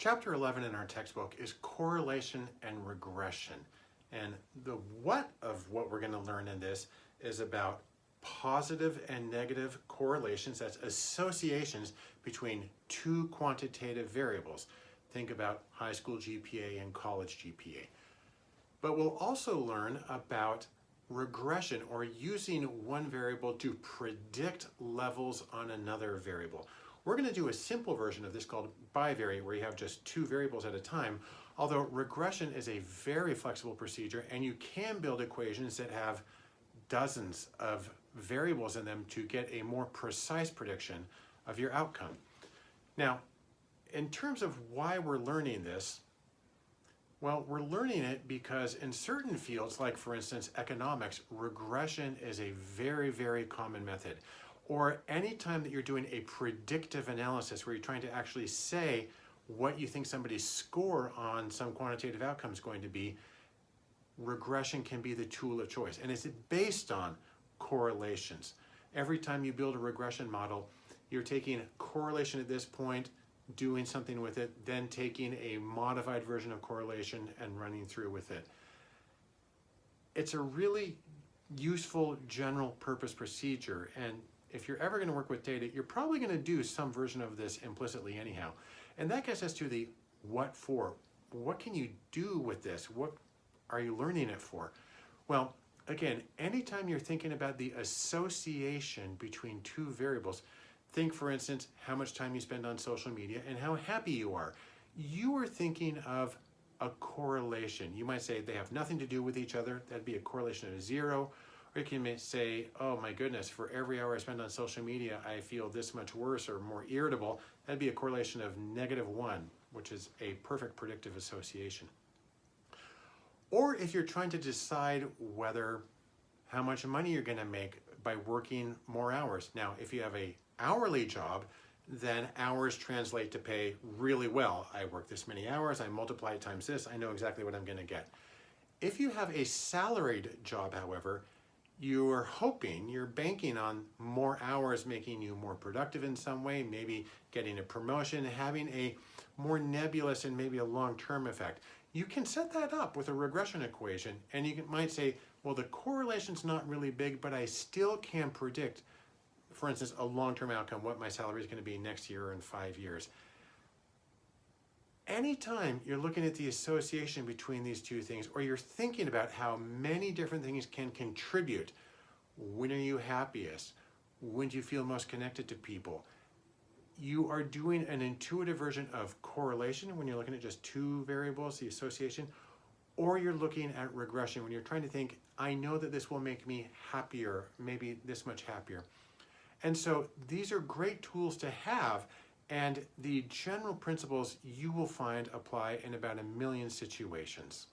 Chapter 11 in our textbook is correlation and regression. And the what of what we're going to learn in this is about positive and negative correlations, that's associations between two quantitative variables. Think about high school GPA and college GPA. But we'll also learn about regression or using one variable to predict levels on another variable. We're going to do a simple version of this called bivariate where you have just two variables at a time, although regression is a very flexible procedure and you can build equations that have dozens of variables in them to get a more precise prediction of your outcome. Now, in terms of why we're learning this, well, we're learning it because in certain fields, like for instance, economics, regression is a very, very common method. Or any time that you're doing a predictive analysis where you're trying to actually say what you think somebody's score on some quantitative outcome is going to be, regression can be the tool of choice. And it's based on correlations. Every time you build a regression model, you're taking correlation at this point, doing something with it, then taking a modified version of correlation and running through with it. It's a really useful general purpose procedure and if you're ever going to work with data, you're probably going to do some version of this implicitly anyhow. And that gets us to the what for. What can you do with this? What are you learning it for? Well, again, anytime you're thinking about the association between two variables, think for instance, how much time you spend on social media and how happy you are. You are thinking of a correlation. You might say they have nothing to do with each other. That'd be a correlation of zero. Or you can say, oh my goodness, for every hour I spend on social media, I feel this much worse or more irritable. That'd be a correlation of negative one, which is a perfect predictive association. Or if you're trying to decide whether how much money you're gonna make by working more hours. Now, if you have a hourly job, then hours translate to pay really well. I work this many hours, I multiply it times this, I know exactly what I'm gonna get. If you have a salaried job, however, you're hoping, you're banking on more hours making you more productive in some way, maybe getting a promotion, having a more nebulous and maybe a long-term effect. You can set that up with a regression equation and you might say, well, the correlation's not really big, but I still can predict, for instance, a long-term outcome, what my salary is gonna be next year or in five years anytime you're looking at the association between these two things or you're thinking about how many different things can contribute, when are you happiest? When do you feel most connected to people? You are doing an intuitive version of correlation when you're looking at just two variables, the association, or you're looking at regression when you're trying to think, I know that this will make me happier, maybe this much happier. And so these are great tools to have and the general principles you will find apply in about a million situations.